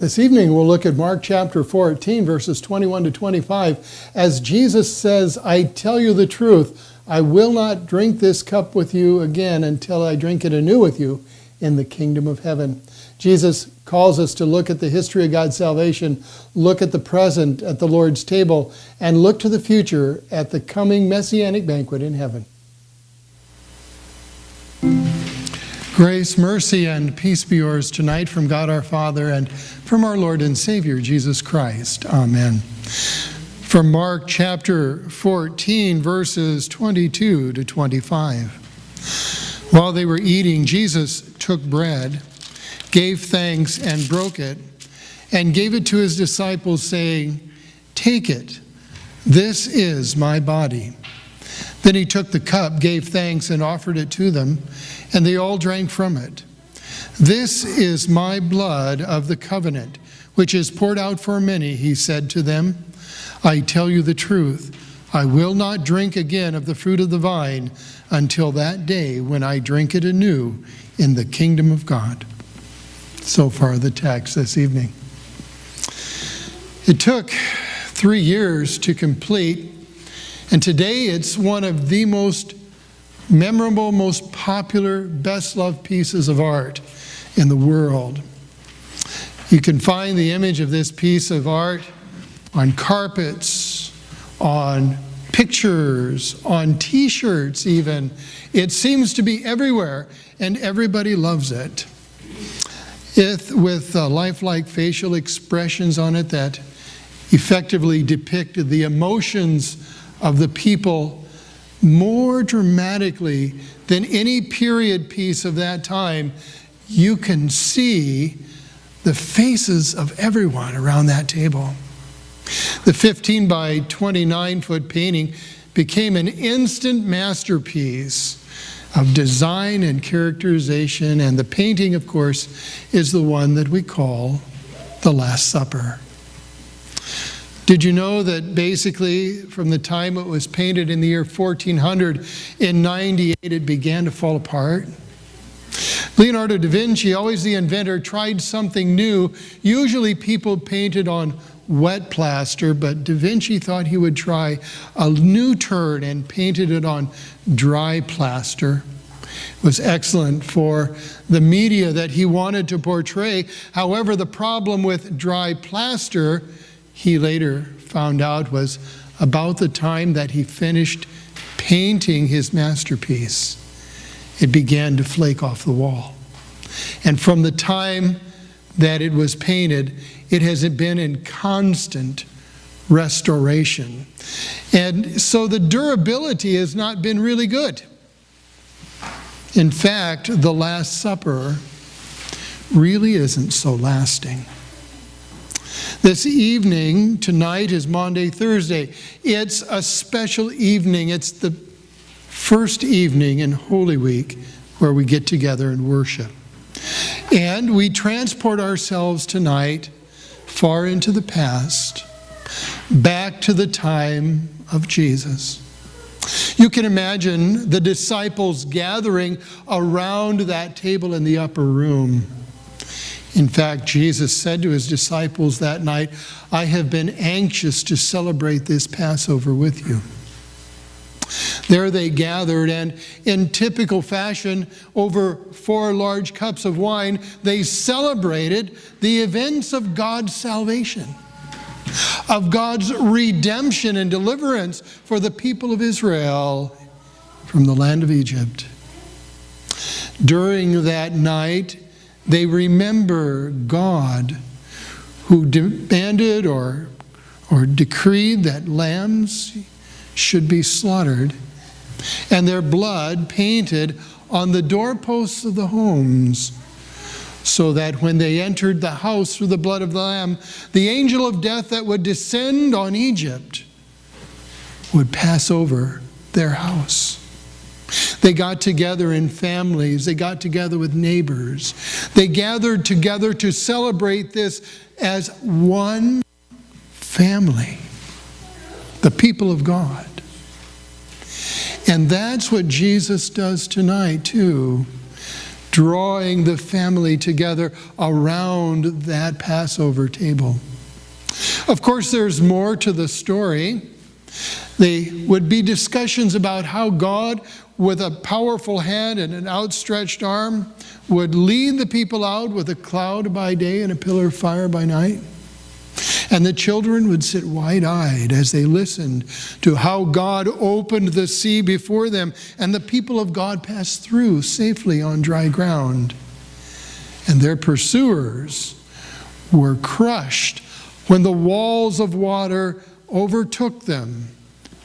This evening we'll look at Mark chapter 14, verses 21 to 25, as Jesus says, I tell you the truth, I will not drink this cup with you again until I drink it anew with you in the kingdom of heaven. Jesus calls us to look at the history of God's salvation, look at the present at the Lord's table, and look to the future at the coming messianic banquet in heaven. Grace, mercy, and peace be yours tonight from God our Father and from our Lord and Savior Jesus Christ. Amen. From Mark chapter 14, verses 22 to 25. While they were eating, Jesus took bread, gave thanks, and broke it, and gave it to his disciples, saying, Take it, this is my body. Then he took the cup, gave thanks, and offered it to them, and they all drank from it. This is my blood of the covenant, which is poured out for many, he said to them. I tell you the truth, I will not drink again of the fruit of the vine until that day when I drink it anew in the kingdom of God. So far, the text this evening. It took three years to complete and today it's one of the most memorable, most popular, best loved pieces of art in the world. You can find the image of this piece of art on carpets, on pictures, on t shirts, even. It seems to be everywhere, and everybody loves it. It, with uh, lifelike facial expressions on it that effectively depict the emotions of the people more dramatically than any period piece of that time, you can see the faces of everyone around that table. The 15 by 29 foot painting became an instant masterpiece of design and characterization, and the painting, of course, is the one that we call The Last Supper. Did you know that basically from the time it was painted in the year 1400, in 98 it began to fall apart? Leonardo da Vinci, always the inventor, tried something new. Usually people painted on wet plaster, but Da Vinci thought he would try a new turn and painted it on dry plaster. It was excellent for the media that he wanted to portray. However, the problem with dry plaster he later found out was about the time that he finished painting his masterpiece, it began to flake off the wall. And from the time that it was painted, it has been in constant restoration. And so the durability has not been really good. In fact, the Last Supper really isn't so lasting. This evening, tonight is Maundy, Thursday. It's a special evening. It's the first evening in Holy Week where we get together and worship. And we transport ourselves tonight far into the past, back to the time of Jesus. You can imagine the disciples gathering around that table in the upper room. In fact, Jesus said to his disciples that night, I have been anxious to celebrate this Passover with you. There they gathered, and in typical fashion, over four large cups of wine, they celebrated the events of God's salvation, of God's redemption and deliverance for the people of Israel from the land of Egypt. During that night, they remember God who demanded or, or decreed that lambs should be slaughtered and their blood painted on the doorposts of the homes so that when they entered the house through the blood of the lamb, the angel of death that would descend on Egypt would pass over their house. They got together in families. They got together with neighbors. They gathered together to celebrate this as one family, the people of God. And that's what Jesus does tonight, too. drawing the family together around that Passover table. Of course, there's more to the story. They would be discussions about how God, with a powerful hand and an outstretched arm, would lead the people out with a cloud by day and a pillar of fire by night. And the children would sit wide eyed as they listened to how God opened the sea before them, and the people of God passed through safely on dry ground. And their pursuers were crushed when the walls of water overtook them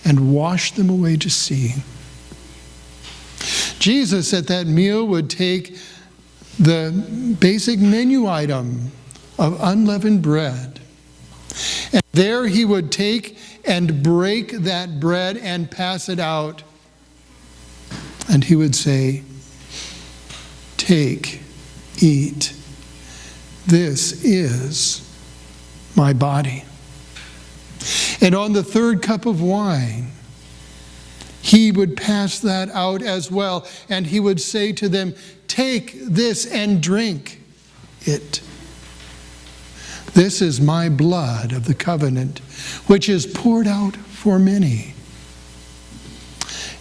and washed them away to sea. Jesus at that meal would take the basic menu item of unleavened bread. And there he would take and break that bread and pass it out. And he would say, Take, eat. This is my body. And on the third cup of wine, he would pass that out as well. And he would say to them, Take this and drink it. This is my blood of the covenant, which is poured out for many.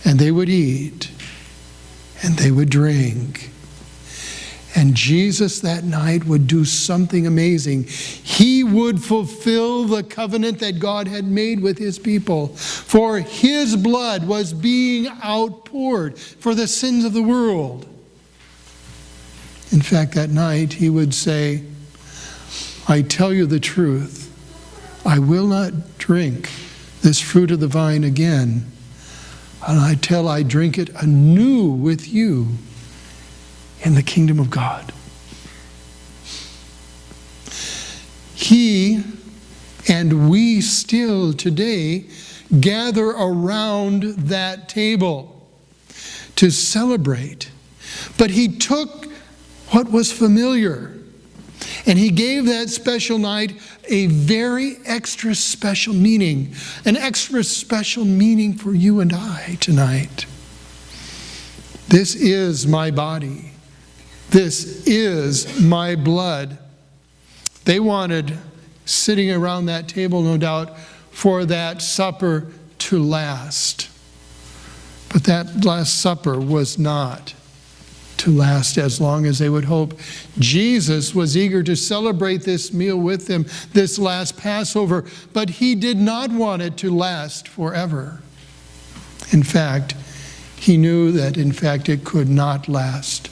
And they would eat and they would drink. And Jesus that night would do something amazing. He would fulfill the covenant that God had made with his people. For his blood was being outpoured for the sins of the world. In fact, that night he would say, I tell you the truth, I will not drink this fruit of the vine again until I drink it anew with you in the kingdom of God. He and we still today gather around that table to celebrate. But he took what was familiar and he gave that special night a very extra special meaning, an extra special meaning for you and I tonight. This is my body this is my blood. They wanted, sitting around that table, no doubt, for that supper to last. But that Last Supper was not to last as long as they would hope. Jesus was eager to celebrate this meal with them, this last Passover, but he did not want it to last forever. In fact, he knew that, in fact, it could not last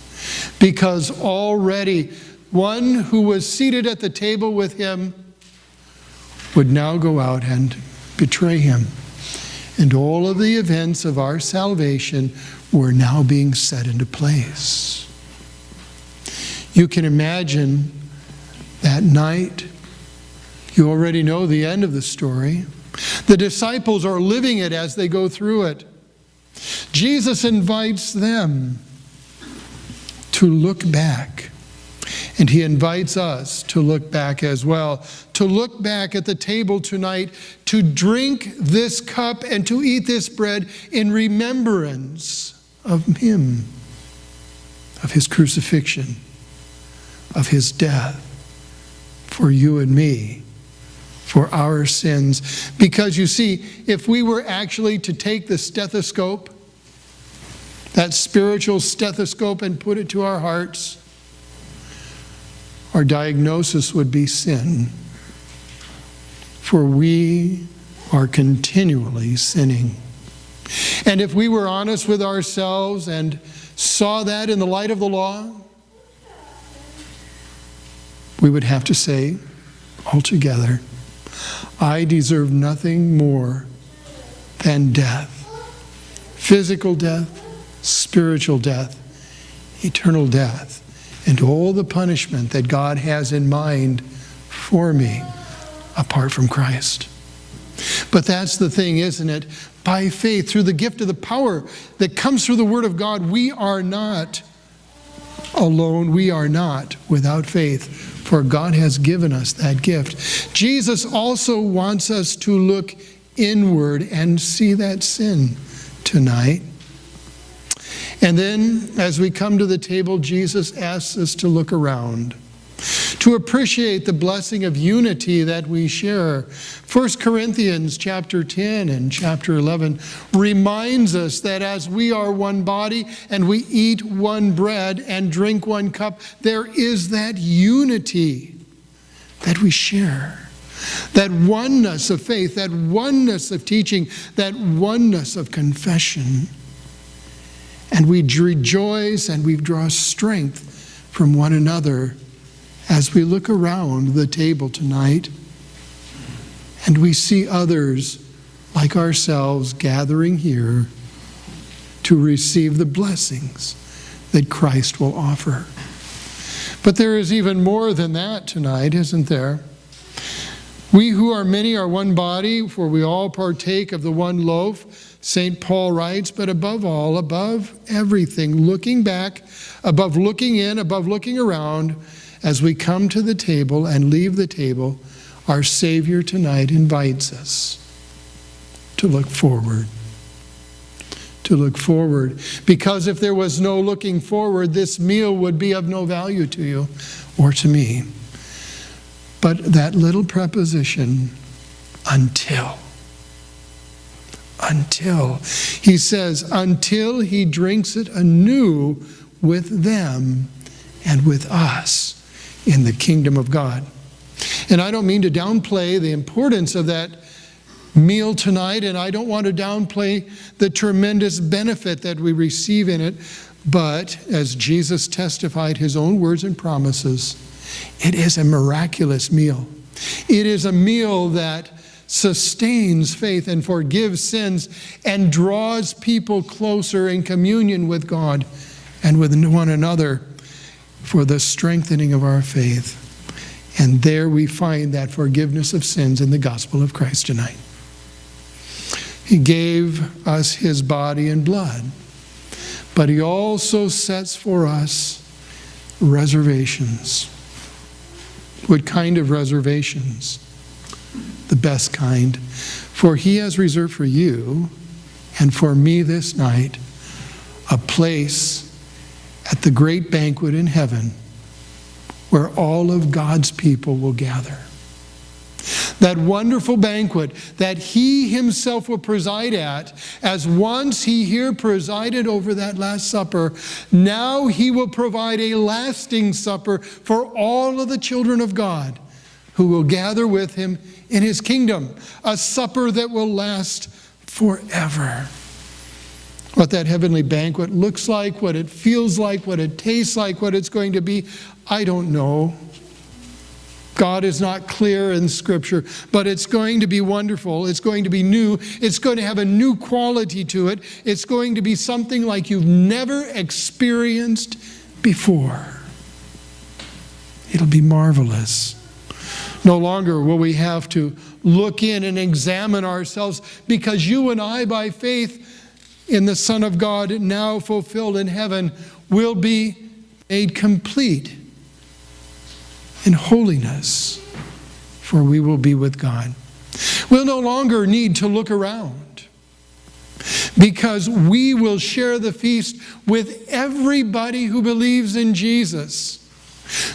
because already one who was seated at the table with him would now go out and betray him. And all of the events of our salvation were now being set into place. You can imagine that night. You already know the end of the story. The disciples are living it as they go through it. Jesus invites them to look back. And he invites us to look back as well, to look back at the table tonight, to drink this cup and to eat this bread in remembrance of him, of his crucifixion, of his death for you and me, for our sins. Because you see, if we were actually to take the stethoscope that spiritual stethoscope and put it to our hearts, our diagnosis would be sin. For we are continually sinning. And if we were honest with ourselves and saw that in the light of the law, we would have to say altogether, I deserve nothing more than death physical death, spiritual death, eternal death, and all the punishment that God has in mind for me apart from Christ. But that's the thing, isn't it? By faith, through the gift of the power that comes through the Word of God, we are not alone. We are not without faith, for God has given us that gift. Jesus also wants us to look inward and see that sin tonight And then, as we come to the table, Jesus asks us to look around, to appreciate the blessing of unity that we share. 1 Corinthians chapter 10 and chapter 11 reminds us that as we are one body and we eat one bread and drink one cup, there is that unity that we share. That oneness of faith, that oneness of teaching, that oneness of confession. And we rejoice and we draw strength from one another as we look around the table tonight and we see others like ourselves gathering here to receive the blessings that Christ will offer. But there is even more than that tonight, isn't there? We who are many are one body, for we all partake of the one loaf. St. Paul writes, but above all, above everything, looking back, above looking in, above looking around, as we come to the table and leave the table, our Savior tonight invites us to look forward. To look forward. Because if there was no looking forward, this meal would be of no value to you or to me. But that little preposition, until. Until. He says, until he drinks it anew with them and with us in the kingdom of God. And I don't mean to downplay the importance of that meal tonight, and I don't want to downplay the tremendous benefit that we receive in it. But as Jesus testified his own words and promises, it is a miraculous meal. It is a meal that sustains faith and forgives sins and draws people closer in communion with God and with one another for the strengthening of our faith. And there we find that forgiveness of sins in the gospel of Christ tonight. He gave us his body and blood, but he also sets for us reservations. What kind of reservations? The best kind. For he has reserved for you and for me this night a place at the great banquet in heaven where all of God's people will gather. That wonderful banquet that he himself will preside at, as once he here presided over that Last Supper, now he will provide a lasting supper for all of the children of God who will gather with him in his kingdom, a supper that will last forever. What that heavenly banquet looks like, what it feels like, what it tastes like, what it's going to be, I don't know. God is not clear in Scripture, but it's going to be wonderful. It's going to be new. It's going to have a new quality to it. It's going to be something like you've never experienced before. It'll be marvelous. No longer will we have to look in and examine ourselves because you and I, by faith in the Son of God, now fulfilled in heaven, will be made complete in holiness, for we will be with God. We'll no longer need to look around because we will share the feast with everybody who believes in Jesus.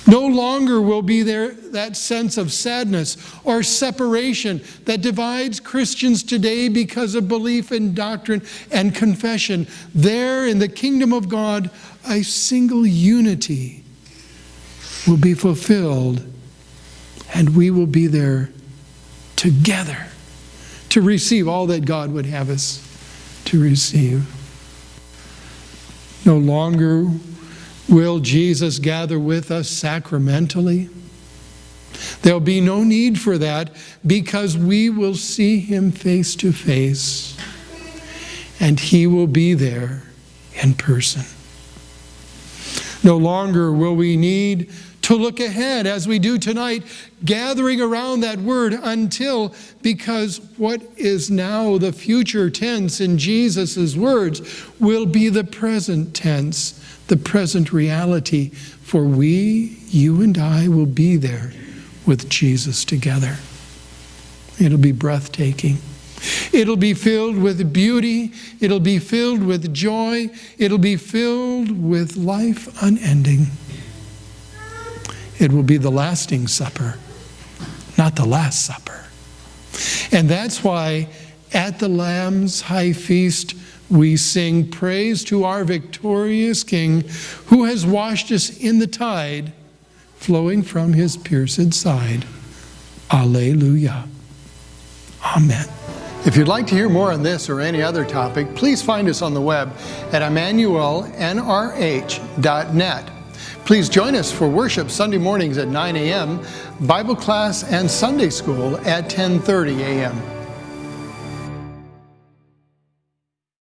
No longer will be there that sense of sadness or separation that divides Christians today because of belief in doctrine and confession. There in the kingdom of God, a single unity will be fulfilled, and we will be there together to receive all that God would have us to receive. No longer will Jesus gather with us sacramentally. There'll be no need for that because we will see him face to face and he will be there in person. No longer will we need to look ahead as we do tonight, gathering around that word until, because what is now the future tense in Jesus' words will be the present tense, the present reality, for we, you and I, will be there with Jesus together. It'll be breathtaking. It'll be filled with beauty. It'll be filled with joy. It'll be filled with life unending. It will be the lasting supper, not the last supper. And that's why at the Lamb's high feast, we sing praise to our victorious King who has washed us in the tide flowing from his pierced side. Alleluia. Amen. If you'd like to hear more on this or any other topic, please find us on the web at emmanuelnrh.net. Please join us for worship Sunday mornings at 9 a.m., Bible class and Sunday school at 10:30 a.m.